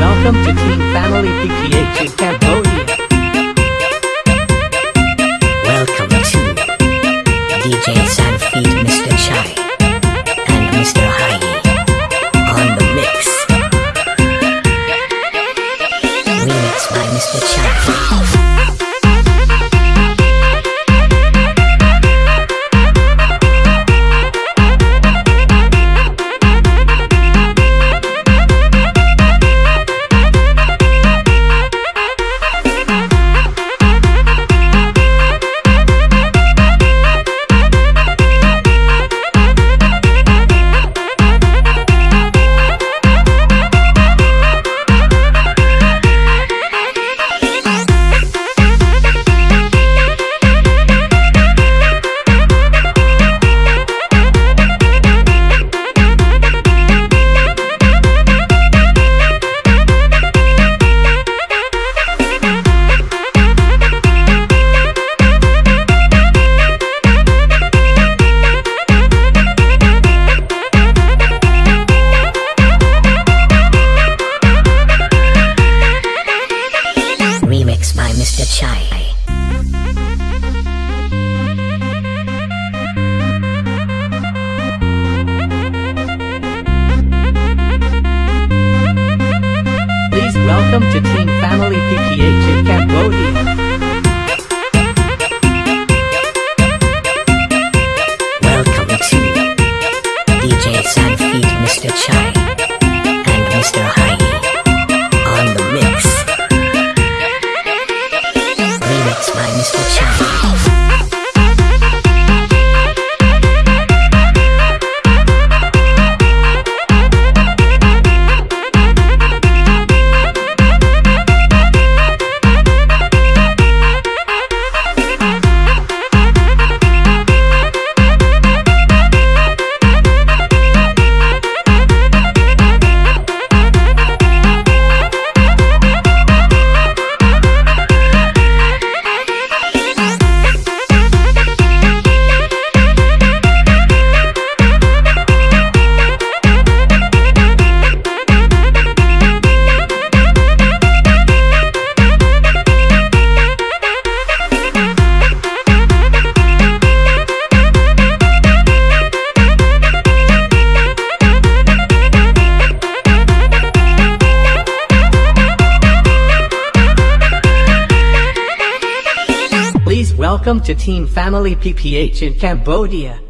Welcome to Team Family PPH in Cambodia. Welcome to DJ Sanfeed Mr. Chai and Mr. Hai on the mix. Remix by Mr. Chai. Welcome to Team Family PPH in Cambodia. Welcome to DJ Sanfeed Mr. Chai and Mr. Hai on the mix. Remix by Mr. Chai. Welcome to Team Family PPH in Cambodia.